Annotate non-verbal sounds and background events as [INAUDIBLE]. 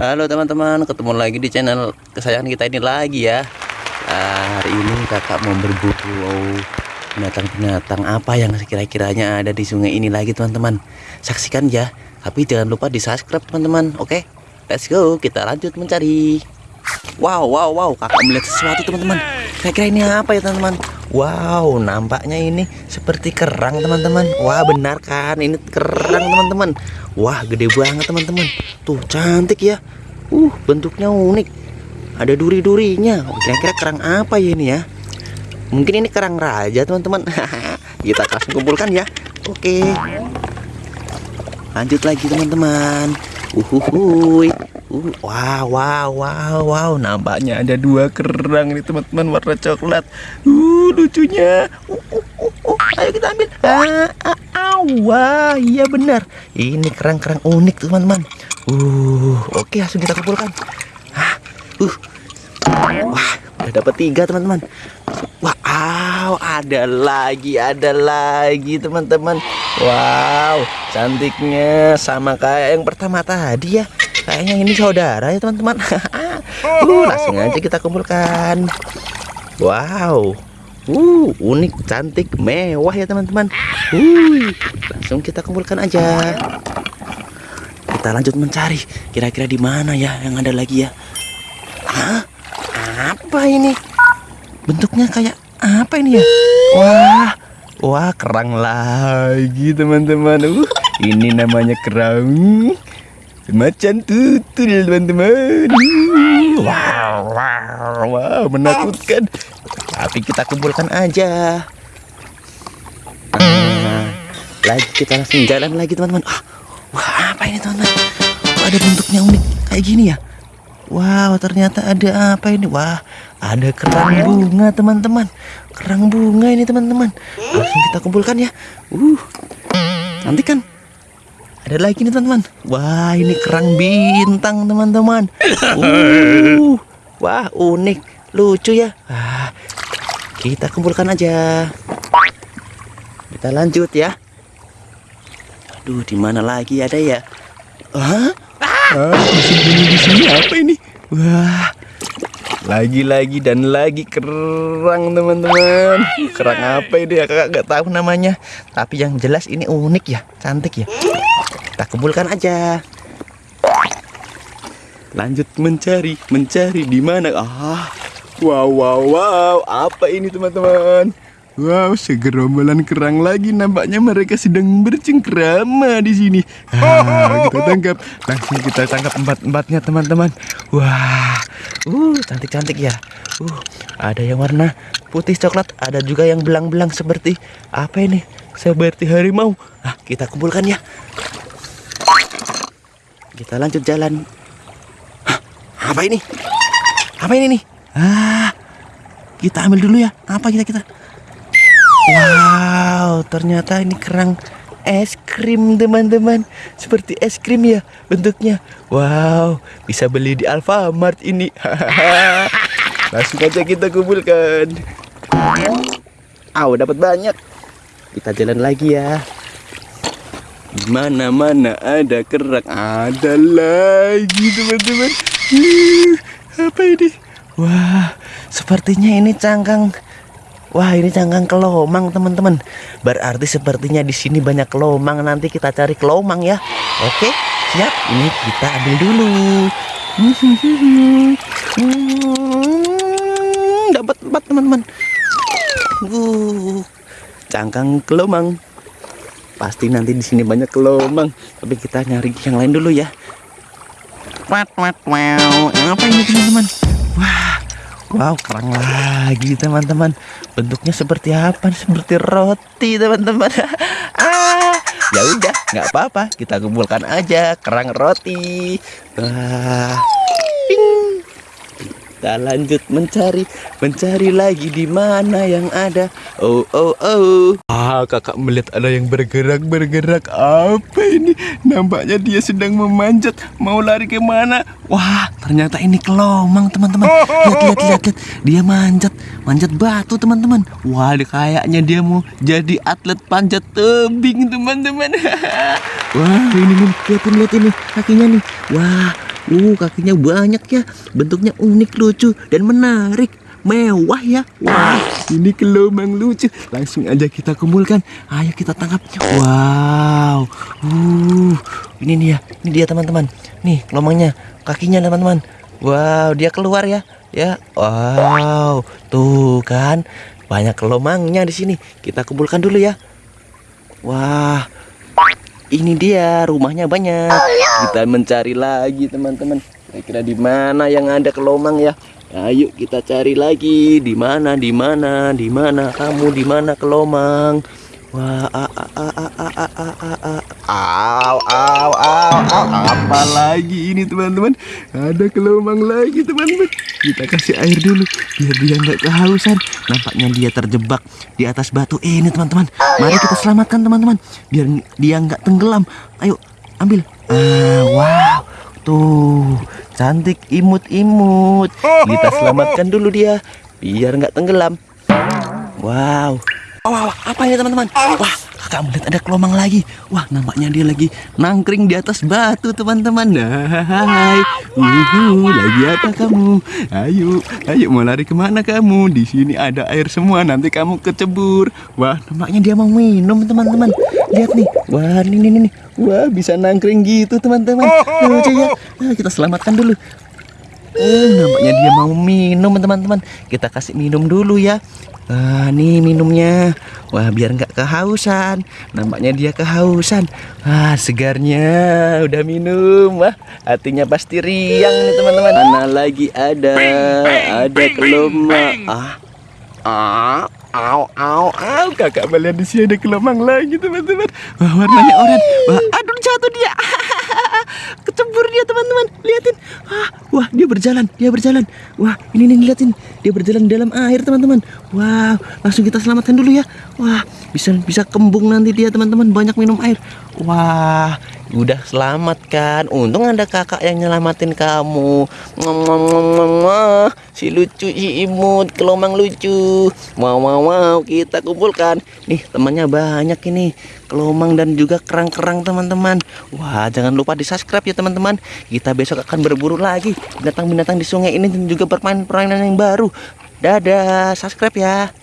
Halo teman-teman, ketemu lagi di channel kesayangan kita ini lagi ya. Nah, hari ini kakak mau berburu binatang-binatang apa yang kira-kiranya ada di sungai ini lagi teman-teman. Saksikan ya, tapi jangan lupa di subscribe teman-teman. Oke, let's go, kita lanjut mencari. Wow, wow, wow, kakak melihat sesuatu teman-teman. Kira-kira ini apa ya teman-teman? Wow, nampaknya ini seperti kerang teman-teman. Wah, benar kan? Ini kerang teman-teman. Wah, gede banget teman-teman. Tuh, cantik ya. Uh, bentuknya unik. Ada duri-durinya. Oh, Kira-kira kerang apa ya ini ya? Mungkin ini kerang raja teman-teman. [LAUGHS] Kita langsung kumpulkan ya. Oke. Lanjut lagi teman-teman. Uhuhuy. Uh, wow, wow, wow, wow. Nampaknya ada dua kerang nih teman-teman warna coklat. Uh, lucunya. Uh, uh, uh, uh. Ayo kita ambil. Ah, ah, ah, wah, iya benar. Ini kerang-kerang unik teman-teman. Uh, oke langsung kita kumpulkan. Ah, uh. Wah, udah dapat tiga teman-teman. Wow, ada lagi, ada lagi teman-teman. Wow, cantiknya sama kayak yang pertama tadi ya. Kayaknya ini saudara ya teman-teman. [LAUGHS] uh, langsung aja kita kumpulkan. Wow, uh, unik, cantik, mewah ya teman-teman. Uh, langsung kita kumpulkan aja. Kita lanjut mencari. Kira-kira di mana ya yang ada lagi ya? Hah? Apa ini? Bentuknya kayak apa ini ya? Wah, wah kerang lagi teman-teman. Uh, ini namanya kerang macan tutul teman-teman. Uh, Wow, wow, wow, menakutkan. Tapi kita kumpulkan aja. Nah, lagi kita langsung jalan lagi teman-teman. Ah, wah apa ini teman-teman? Ada bentuknya unik kayak gini ya? Wow, ternyata ada apa ini? Wah, ada kerang bunga, teman-teman. Kerang bunga ini, teman-teman. Langsung kita kumpulkan ya. Uh. Nanti kan ada lagi nih, teman-teman. Wah, ini kerang bintang, teman-teman. Uh. Wah, unik, lucu ya. Ah, kita kumpulkan aja. Kita lanjut ya. Aduh, di mana lagi ada ya? Hah? Ah, masih bunyi di sini apa ini? Wah, lagi-lagi dan lagi kerang teman-teman. Kerang apa ini ya? Kakak nggak tahu namanya. Tapi yang jelas ini unik ya, cantik ya. Kita kumpulkan aja. Lanjut mencari, mencari di mana? Ah, wow, wow, wow. Apa ini teman-teman? Wow, segerombolan kerang lagi nampaknya mereka sedang bercengkrama di sini. Ah, kita tangkap, langsung kita tangkap empat-empatnya teman-teman. Wah, uh, cantik-cantik ya. Uh, ada yang warna putih coklat, ada juga yang belang-belang seperti apa ini? Seperti harimau. Ah, kita kumpulkan ya. Kita lanjut jalan. Hah, apa ini? Apa ini nih? Ah, kita ambil dulu ya. Apa kita kita? Wow, ternyata ini kerang es krim teman-teman. Seperti es krim ya bentuknya. Wow, bisa beli di Alfamart ini. [LAUGHS] Langsung aja kita kumpulkan. Aw, dapat banyak. Kita jalan lagi ya. Di mana mana ada kerang. Ada lagi teman-teman. Apa ini? Wah sepertinya ini cangkang Wah ini cangkang kelomang teman-teman. Berarti sepertinya di sini banyak kelomang Nanti kita cari kelomang ya. Oke siap. Ini kita ambil dulu. Hmm, Dapat empat teman-teman. Uh, Cangkang kelomang Pasti nanti di sini banyak kelomang Tapi kita nyari yang lain dulu ya. Wat wat wow. Apa ini teman-teman? Wah Wow, kerang lagi teman-teman. Bentuknya seperti apa? Seperti roti teman-teman. [LAUGHS] ah, ya udah, nggak apa-apa. Kita kumpulkan aja kerang roti. Wah. Kita lanjut mencari, mencari lagi di mana yang ada. Oh, oh, oh. Ah, kakak melihat ada yang bergerak, bergerak. Apa ini? Nampaknya dia sedang memanjat. Mau lari ke mana? Wah, ternyata ini kelomang, teman-teman. [LAUGHS] Lihat, lihat, lihat, lihat. Dia manjat, manjat batu, teman-teman. Wah, kayaknya dia mau jadi atlet panjat tebing, teman-teman. [LAUGHS] Wah, ini nih, lihat, lihat ini kakinya nih. Wah, Uh, kakinya banyak ya. Bentuknya unik, lucu, dan menarik. Mewah ya. Wah, ini kelomang lucu. Langsung aja kita kumpulkan. Ayo kita tangkap. Wow. Uh, ini dia. Ini dia teman-teman. Nih, kelomangnya. Kakinya teman-teman. Wow, dia keluar ya. Ya. Wow. Tuh kan. Banyak kelomangnya di sini. Kita kumpulkan dulu ya. Wah, ini dia rumahnya banyak. Kita mencari lagi teman-teman. Kira-kira di mana yang ada kelomang ya? Nah, Ayo kita cari lagi. Di mana di mana di mana? Kamu di mana kelomang wah a a a a a a a, a. Aw, aw, aw, aw. Apa lagi ini teman-teman? Ada kelomang lagi teman-teman. Kita kasih air dulu biar dia nggak kehausan. Nampaknya dia terjebak di atas batu ini teman-teman. Mari kita selamatkan teman-teman biar dia nggak tenggelam. Ayo ambil. Ah, wow. Tuh, cantik imut-imut. Kita selamatkan dulu dia biar nggak tenggelam. Wow. Wah, apa ini teman-teman? Wah, kakak melihat ada kelomang lagi. Wah, nampaknya dia lagi nangkring di atas batu, teman-teman. Hai, uhu, lagi apa kamu? Ayo, ayo mau lari ke mana kamu? Di sini ada air semua, nanti kamu kecebur. Wah, nampaknya dia mau minum, teman-teman. Lihat nih, wah ini nih, nih. Wah, bisa nangkring gitu, teman-teman. Ya. Nah, kita selamatkan dulu. Eh, nampaknya dia mau minum teman-teman. Kita kasih minum dulu ya. Ah, nih minumnya. Wah, biar nggak kehausan. Nampaknya dia kehausan. Ah, segarnya udah minum. Wah, hatinya pasti riang nih teman-teman. Mana lagi ada? Ada kelomang. Ah, ah, Au, au, au, kakak melihat di sini ada kelomang lagi teman-teman. Wah, warnanya oranye. Wah, aduh jatuh dia. [LAUGHS] Kecebur dia teman-teman. Lihatin. Wah, wah, dia berjalan, dia berjalan. Wah, ini nih lihatin. Dia berjalan dalam air teman-teman. Wow, langsung kita selamatkan dulu ya. Wah, bisa bisa kembung nanti dia teman-teman. Banyak minum air. Wah, udah selamat kan. Untung ada kakak yang nyelamatin kamu. Ngom. Si lucu, si imut, kelomang lucu. Wow, wow, wow, kita kumpulkan. Nih, temannya banyak ini. Kelomang dan juga kerang-kerang teman-teman. Wah, jangan lupa di subscribe ya teman-teman. Kita besok akan berburu lagi binatang-binatang di sungai ini dan juga bermain permainan yang baru. Dadah, subscribe ya.